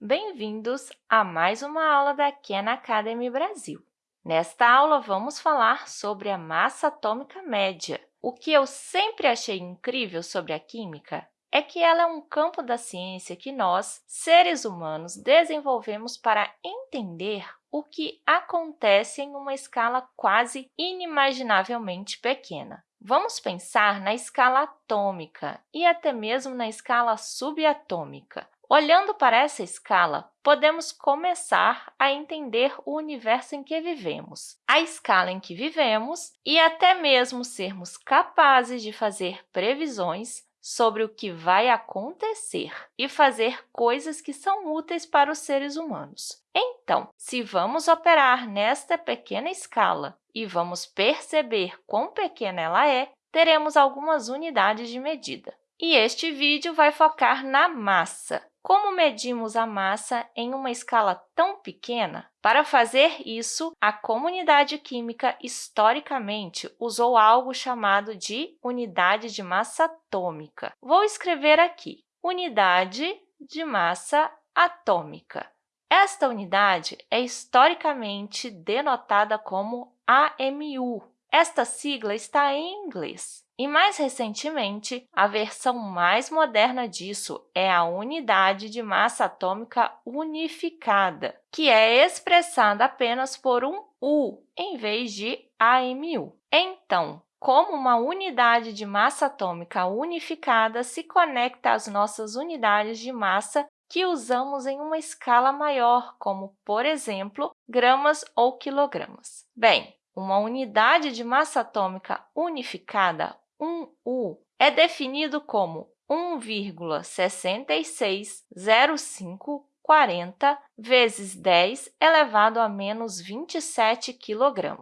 Bem-vindos a mais uma aula da Khan Academy Brasil. Nesta aula, vamos falar sobre a massa atômica média. O que eu sempre achei incrível sobre a química é que ela é um campo da ciência que nós, seres humanos, desenvolvemos para entender o que acontece em uma escala quase inimaginavelmente pequena. Vamos pensar na escala atômica e até mesmo na escala subatômica. Olhando para essa escala, podemos começar a entender o universo em que vivemos, a escala em que vivemos e até mesmo sermos capazes de fazer previsões sobre o que vai acontecer e fazer coisas que são úteis para os seres humanos. Então, se vamos operar nesta pequena escala e vamos perceber quão pequena ela é, teremos algumas unidades de medida. E este vídeo vai focar na massa. Como medimos a massa em uma escala tão pequena? Para fazer isso, a comunidade química historicamente usou algo chamado de unidade de massa atômica. Vou escrever aqui, unidade de massa atômica. Esta unidade é historicamente denotada como AMU. Esta sigla está em inglês. E, mais recentemente, a versão mais moderna disso é a unidade de massa atômica unificada, que é expressada apenas por um U em vez de AMU. Então, como uma unidade de massa atômica unificada se conecta às nossas unidades de massa que usamos em uma escala maior, como, por exemplo, gramas ou quilogramas. Bem, uma unidade de massa atômica unificada 1U é definido como 1,660540 vezes 10 elevado a menos 27 kg.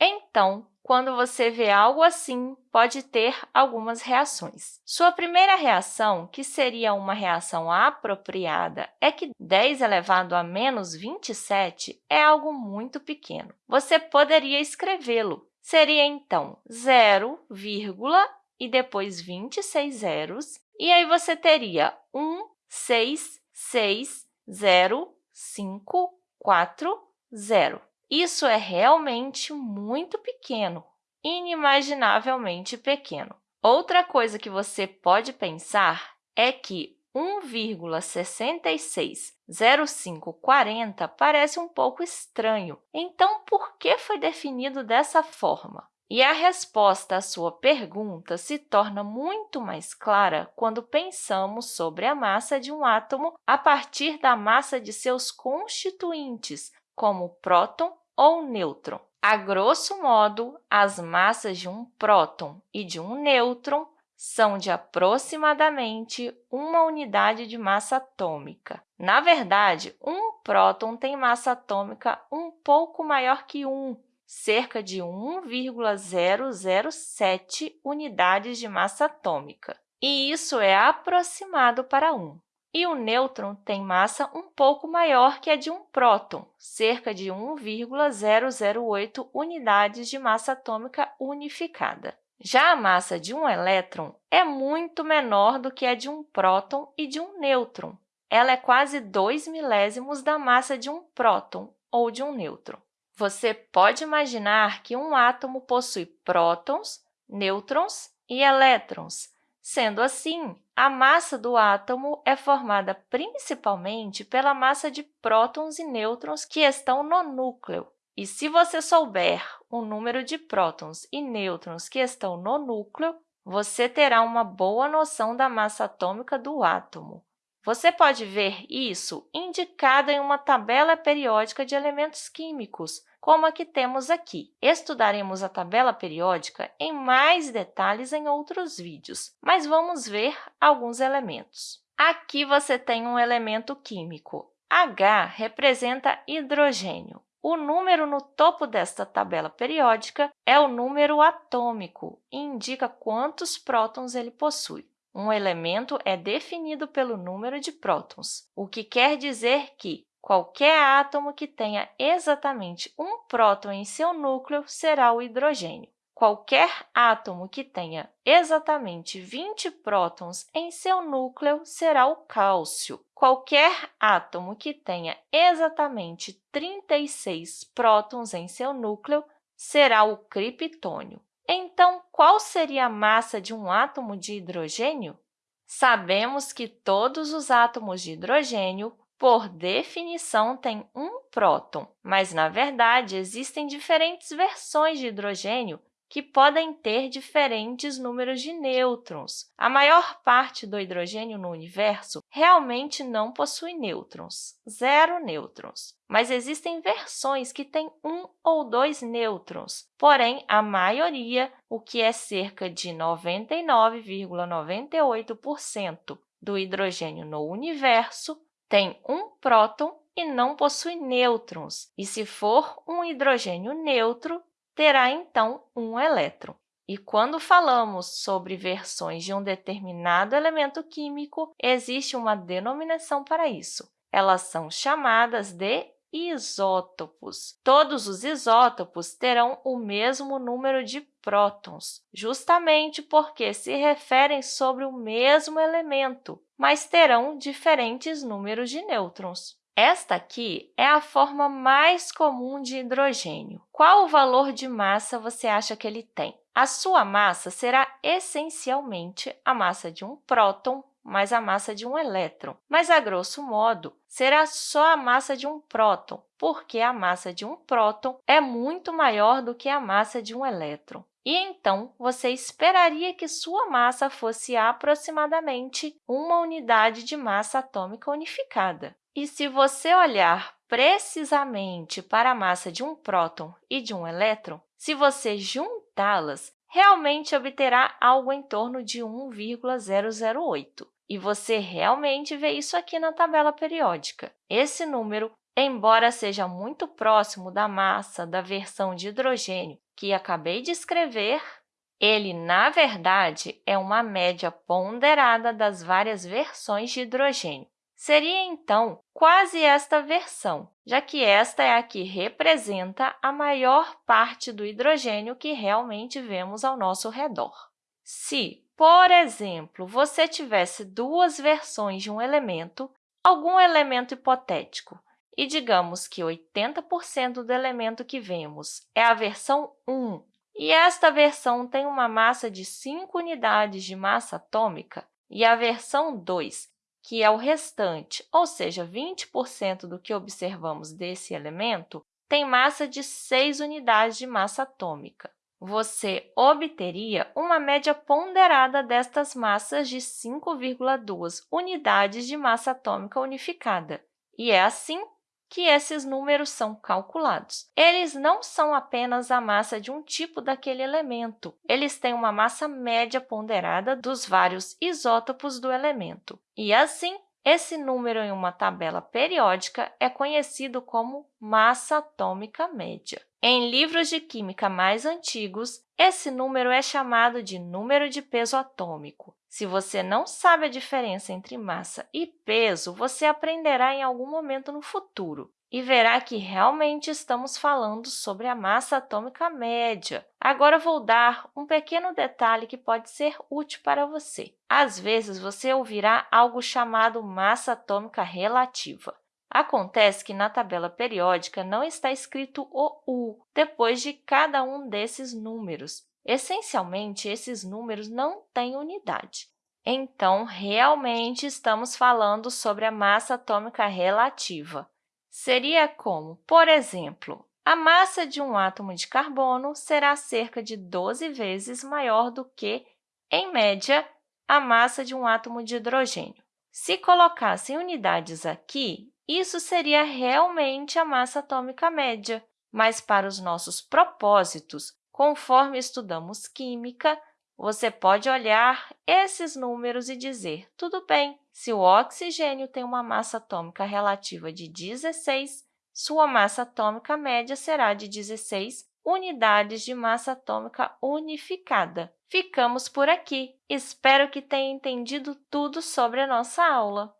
Então, quando você vê algo assim, pode ter algumas reações. Sua primeira reação, que seria uma reação apropriada, é que 10 elevado a menos 27 é algo muito pequeno. Você poderia escrevê-lo seria, então, 0, e depois 26 zeros, e aí você teria 1, 6, 6, 0, 5, 4, 0. Isso é realmente muito pequeno, inimaginavelmente pequeno. Outra coisa que você pode pensar é que 1,660540 parece um pouco estranho. Então, por que foi definido dessa forma? E a resposta à sua pergunta se torna muito mais clara quando pensamos sobre a massa de um átomo a partir da massa de seus constituintes, como próton ou nêutron. A grosso modo, as massas de um próton e de um nêutron são de aproximadamente uma unidade de massa atômica. Na verdade, um próton tem massa atômica um pouco maior que 1, cerca de 1,007 unidades de massa atômica, e isso é aproximado para 1. E o nêutron tem massa um pouco maior que a de um próton, cerca de 1,008 unidades de massa atômica unificada. Já a massa de um elétron é muito menor do que a de um próton e de um nêutron. Ela é quase 2 milésimos da massa de um próton ou de um nêutron. Você pode imaginar que um átomo possui prótons, nêutrons e elétrons. Sendo assim, a massa do átomo é formada principalmente pela massa de prótons e nêutrons que estão no núcleo. E se você souber o número de prótons e nêutrons que estão no núcleo, você terá uma boa noção da massa atômica do átomo. Você pode ver isso indicado em uma tabela periódica de elementos químicos, como a que temos aqui. Estudaremos a tabela periódica em mais detalhes em outros vídeos, mas vamos ver alguns elementos. Aqui você tem um elemento químico. H representa hidrogênio. O número no topo desta tabela periódica é o número atômico e indica quantos prótons ele possui. Um elemento é definido pelo número de prótons, o que quer dizer que qualquer átomo que tenha exatamente um próton em seu núcleo será o hidrogênio. Qualquer átomo que tenha exatamente 20 prótons em seu núcleo será o cálcio. Qualquer átomo que tenha exatamente 36 prótons em seu núcleo será o criptônio. Então, qual seria a massa de um átomo de hidrogênio? Sabemos que todos os átomos de hidrogênio, por definição, têm um próton, mas, na verdade, existem diferentes versões de hidrogênio que podem ter diferentes números de nêutrons. A maior parte do hidrogênio no universo realmente não possui nêutrons, zero nêutrons. Mas existem versões que têm um ou dois nêutrons, porém, a maioria, o que é cerca de 99,98% do hidrogênio no universo, tem um próton e não possui nêutrons. E se for um hidrogênio neutro, terá, então, um elétron. E quando falamos sobre versões de um determinado elemento químico, existe uma denominação para isso. Elas são chamadas de isótopos. Todos os isótopos terão o mesmo número de prótons, justamente porque se referem sobre o mesmo elemento, mas terão diferentes números de nêutrons. Esta aqui é a forma mais comum de hidrogênio. Qual o valor de massa você acha que ele tem? A sua massa será essencialmente a massa de um próton mais a massa de um elétron. Mas, a grosso modo, será só a massa de um próton, porque a massa de um próton é muito maior do que a massa de um elétron. E, então, você esperaria que sua massa fosse aproximadamente uma unidade de massa atômica unificada. E se você olhar precisamente para a massa de um próton e de um elétron, se você juntá-las, realmente obterá algo em torno de 1,008. E você realmente vê isso aqui na tabela periódica. Esse número, embora seja muito próximo da massa da versão de hidrogênio que acabei de escrever, ele, na verdade, é uma média ponderada das várias versões de hidrogênio. Seria, então, quase esta versão, já que esta é a que representa a maior parte do hidrogênio que realmente vemos ao nosso redor. Se, por exemplo, você tivesse duas versões de um elemento, algum elemento hipotético, e digamos que 80% do elemento que vemos é a versão 1, e esta versão tem uma massa de 5 unidades de massa atômica, e a versão 2 que é o restante, ou seja, 20% do que observamos desse elemento, tem massa de 6 unidades de massa atômica. Você obteria uma média ponderada destas massas de 5,2 unidades de massa atômica unificada. E é assim que esses números são calculados. Eles não são apenas a massa de um tipo daquele elemento, eles têm uma massa média ponderada dos vários isótopos do elemento. E, assim, esse número em uma tabela periódica é conhecido como massa atômica média. Em livros de química mais antigos, esse número é chamado de número de peso atômico. Se você não sabe a diferença entre massa e peso, você aprenderá em algum momento no futuro e verá que realmente estamos falando sobre a massa atômica média. Agora, vou dar um pequeno detalhe que pode ser útil para você. Às vezes, você ouvirá algo chamado massa atômica relativa. Acontece que na tabela periódica não está escrito o U depois de cada um desses números. Essencialmente, esses números não têm unidade. Então, realmente estamos falando sobre a massa atômica relativa. Seria como, por exemplo, a massa de um átomo de carbono será cerca de 12 vezes maior do que, em média, a massa de um átomo de hidrogênio. Se colocassem unidades aqui, isso seria realmente a massa atômica média, mas para os nossos propósitos, Conforme estudamos química, você pode olhar esses números e dizer, tudo bem, se o oxigênio tem uma massa atômica relativa de 16, sua massa atômica média será de 16 unidades de massa atômica unificada. Ficamos por aqui. Espero que tenha entendido tudo sobre a nossa aula.